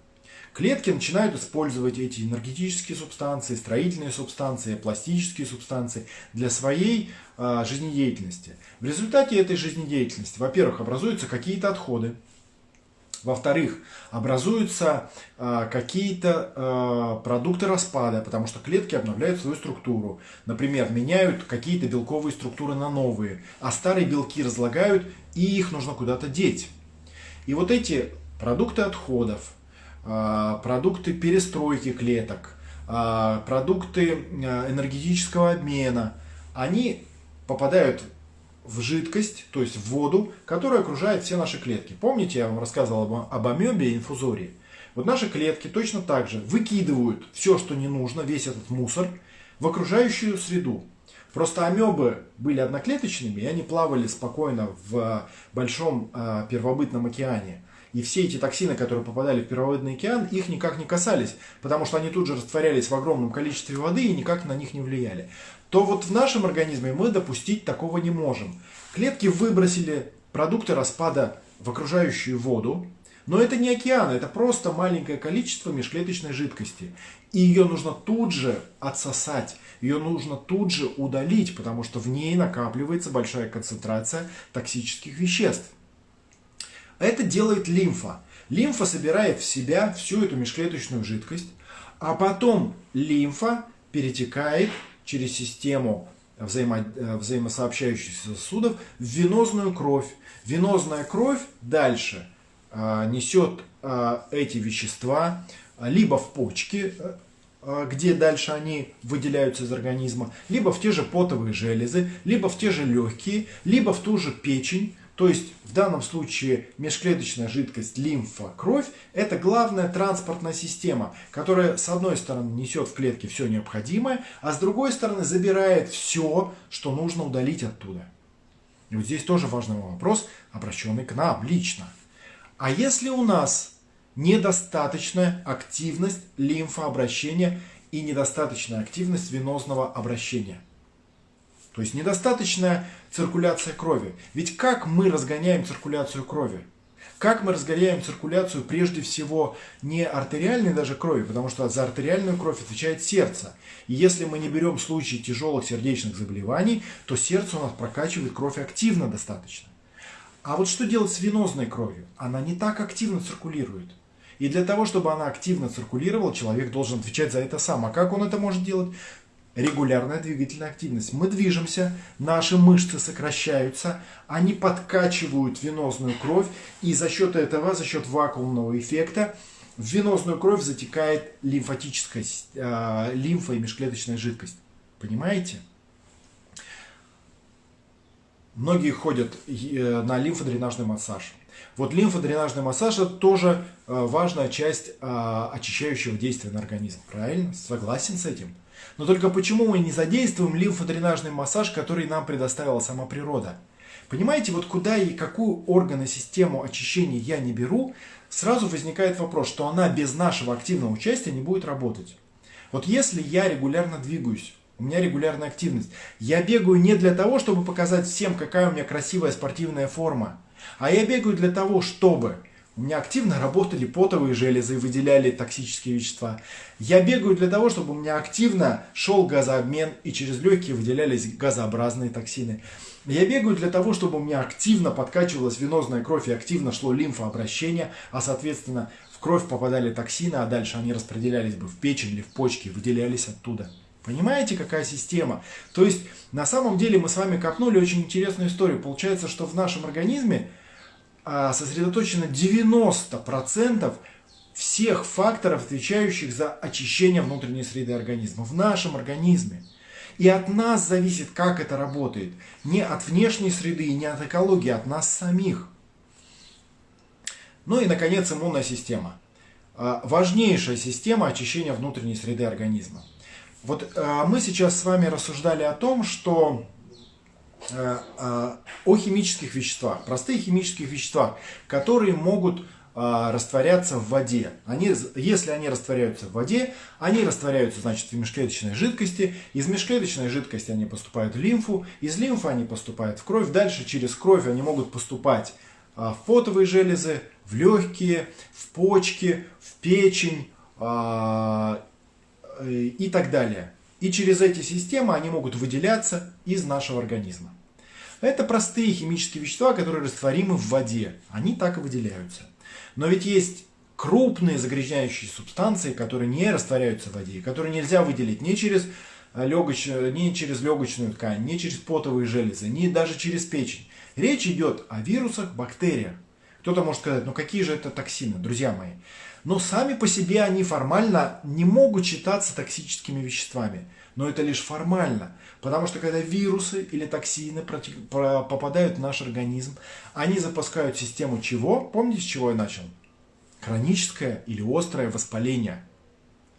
Клетки начинают использовать эти энергетические субстанции, строительные субстанции, пластические субстанции для своей э, жизнедеятельности. В результате этой жизнедеятельности, во-первых, образуются какие-то отходы, во-вторых, образуются э, какие-то э, продукты распада, потому что клетки обновляют свою структуру. Например, меняют какие-то белковые структуры на новые, а старые белки разлагают, и их нужно куда-то деть. И вот эти продукты отходов, продукты перестройки клеток, а, продукты а, энергетического обмена, они попадают в жидкость, то есть в воду, которая окружает все наши клетки. Помните, я вам рассказывал об амебе и инфузории? Вот наши клетки точно так же выкидывают все, что не нужно, весь этот мусор, в окружающую среду. Просто амебы были одноклеточными, и они плавали спокойно в большом первобытном океане. И все эти токсины, которые попадали в первобытный океан, их никак не касались, потому что они тут же растворялись в огромном количестве воды и никак на них не влияли. То вот в нашем организме мы допустить такого не можем. Клетки выбросили продукты распада в окружающую воду, но это не океан, это просто маленькое количество межклеточной жидкости. И ее нужно тут же отсосать, ее нужно тут же удалить, потому что в ней накапливается большая концентрация токсических веществ. Это делает лимфа. Лимфа собирает в себя всю эту межклеточную жидкость, а потом лимфа перетекает через систему взаимо, э, взаимосообщающихся сосудов в венозную кровь. Венозная кровь дальше э, несет э, эти вещества либо в почки, э, где дальше они выделяются из организма, либо в те же потовые железы, либо в те же легкие, либо в ту же печень, то есть в данном случае межклеточная жидкость, лимфа, кровь – это главная транспортная система, которая с одной стороны несет в клетке все необходимое, а с другой стороны забирает все, что нужно удалить оттуда. И вот здесь тоже важный вопрос, обращенный к нам лично. А если у нас недостаточная активность лимфообращения и недостаточная активность венозного обращения. То есть недостаточная циркуляция крови. Ведь как мы разгоняем циркуляцию крови? Как мы разгоняем циркуляцию прежде всего не артериальной даже крови, потому что за артериальную кровь отвечает сердце. И если мы не берем случаи тяжелых сердечных заболеваний, то сердце у нас прокачивает кровь активно достаточно. А вот что делать с венозной кровью? Она не так активно циркулирует. И для того, чтобы она активно циркулировала, человек должен отвечать за это сам. А как он это может делать? Регулярная двигательная активность. Мы движемся, наши мышцы сокращаются, они подкачивают венозную кровь, и за счет этого, за счет вакуумного эффекта, в венозную кровь затекает лимфатическая э, лимфа и межклеточная жидкость. Понимаете? Многие ходят э, на лимфодренажный массаж. Вот лимфодренажный массаж это тоже э, важная часть э, очищающего действия на организм. Правильно? Согласен с этим. Но только почему мы не задействуем лимфодренажный массаж, который нам предоставила сама природа? Понимаете, вот куда и какую органы систему очищения я не беру, сразу возникает вопрос, что она без нашего активного участия не будет работать. Вот если я регулярно двигаюсь, у меня регулярная активность. Я бегаю не для того, чтобы показать всем, какая у меня красивая спортивная форма, а я бегаю для того, чтобы у меня активно работали потовые железы и выделяли токсические вещества. Я бегаю для того, чтобы у меня активно шел газообмен и через легкие выделялись газообразные токсины. Я бегаю для того, чтобы у меня активно подкачивалась венозная кровь и активно шло лимфообращение, а соответственно в кровь попадали токсины, а дальше они распределялись бы в печень или в почки, выделялись оттуда. Понимаете, какая система? То есть, на самом деле мы с вами копнули очень интересную историю. Получается, что в нашем организме сосредоточено 90% всех факторов, отвечающих за очищение внутренней среды организма. В нашем организме. И от нас зависит, как это работает. Не от внешней среды и не от экологии, а от нас самих. Ну и, наконец, иммунная система. А, важнейшая система очищения внутренней среды организма. Вот э, мы сейчас с вами рассуждали о том, что о химических веществах, простых химических веществах, которые могут э, растворяться в воде. Они, если они растворяются в воде, они растворяются, значит, в межклеточной жидкости. Из межклеточной жидкости они поступают в лимфу, из лимфы они поступают в кровь. Дальше через кровь они могут поступать э, в потовые железы, в легкие, в почки, в печень, э, Э, и так далее. И через эти системы они могут выделяться из нашего организма. Это простые химические вещества, которые растворимы в воде. Они так и выделяются. Но ведь есть крупные загрязняющие субстанции, которые не растворяются в воде, которые нельзя выделить ни через, э, легоч... ни через легочную ткань, ни через потовые железы, ни даже через печень. Речь идет о вирусах, бактериях. Кто-то может сказать, ну какие же это токсины, друзья мои. Но сами по себе они формально не могут считаться токсическими веществами. Но это лишь формально. Потому что когда вирусы или токсины попадают в наш организм, они запускают систему чего? Помните, с чего я начал? Хроническое или острое воспаление.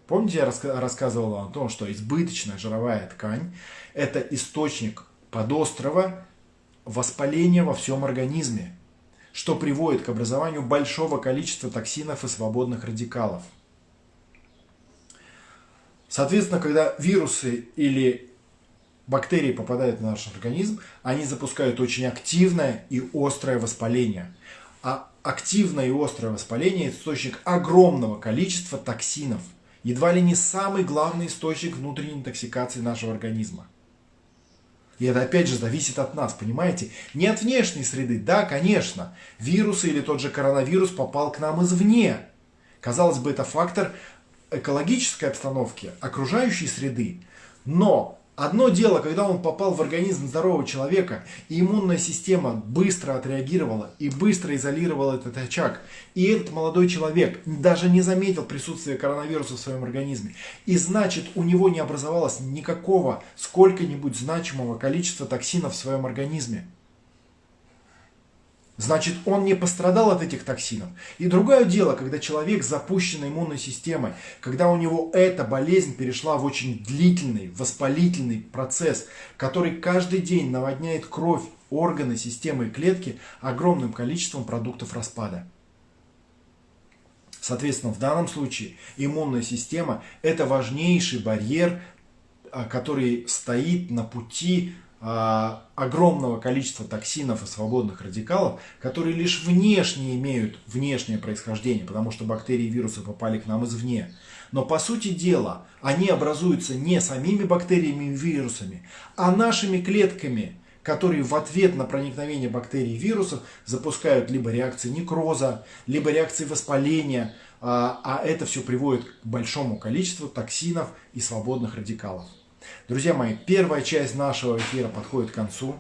Помните, я рассказывал о том, что избыточная жировая ткань – это источник подострого воспаления во всем организме что приводит к образованию большого количества токсинов и свободных радикалов. Соответственно, когда вирусы или бактерии попадают в наш организм, они запускают очень активное и острое воспаление. А активное и острое воспаление – источник огромного количества токсинов. Едва ли не самый главный источник внутренней интоксикации нашего организма. И это опять же зависит от нас, понимаете? Не от внешней среды. Да, конечно, вирусы или тот же коронавирус попал к нам извне. Казалось бы, это фактор экологической обстановки, окружающей среды. Но Одно дело, когда он попал в организм здорового человека, и иммунная система быстро отреагировала и быстро изолировала этот очаг. И этот молодой человек даже не заметил присутствия коронавируса в своем организме. И значит, у него не образовалось никакого сколько-нибудь значимого количества токсинов в своем организме. Значит, он не пострадал от этих токсинов. И другое дело, когда человек с запущенной иммунной системой, когда у него эта болезнь перешла в очень длительный, воспалительный процесс, который каждый день наводняет кровь, органы, системы и клетки огромным количеством продуктов распада. Соответственно, в данном случае иммунная система – это важнейший барьер, а, который стоит на пути огромного количества токсинов и свободных радикалов, которые лишь внешне имеют внешнее происхождение, потому что бактерии и вирусы попали к нам извне. Но по сути дела они образуются не самими бактериями и вирусами, а нашими клетками, которые в ответ на проникновение бактерий и вирусов запускают либо реакции некроза, либо реакции воспаления, а, а это все приводит к большому количеству токсинов и свободных радикалов. Друзья мои, первая часть нашего эфира подходит к концу.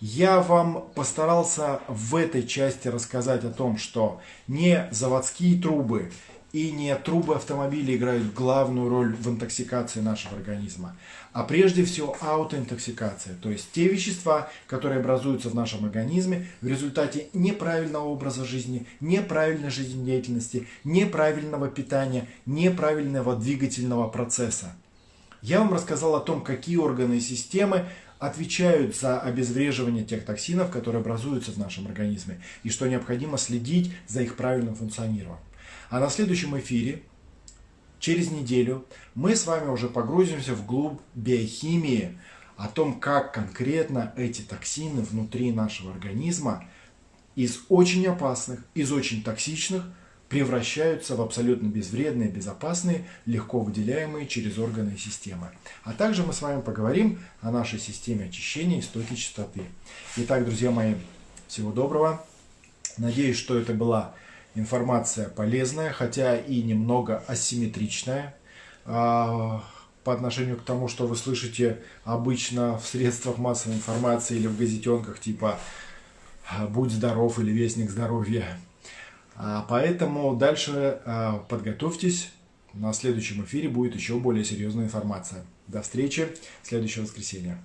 Я вам постарался в этой части рассказать о том, что не заводские трубы и не трубы автомобиля играют главную роль в интоксикации нашего организма, а прежде всего аутоинтоксикация, то есть те вещества, которые образуются в нашем организме в результате неправильного образа жизни, неправильной жизнедеятельности, неправильного питания, неправильного двигательного процесса. Я вам рассказал о том, какие органы и системы отвечают за обезвреживание тех токсинов, которые образуются в нашем организме, и что необходимо следить за их правильным функционированием. А на следующем эфире, через неделю, мы с вами уже погрузимся в глубь биохимии, о том, как конкретно эти токсины внутри нашего организма из очень опасных, из очень токсичных превращаются в абсолютно безвредные, безопасные, легко выделяемые через органы и системы. А также мы с вами поговорим о нашей системе очищения истоки чистоты. Итак, друзья мои, всего доброго. Надеюсь, что это была информация полезная, хотя и немного асимметричная а, по отношению к тому, что вы слышите обычно в средствах массовой информации или в газетенках типа «Будь здоров» или «Вестник здоровья». А, поэтому дальше а, подготовьтесь. На следующем эфире будет еще более серьезная информация. До встречи в следующее воскресенье.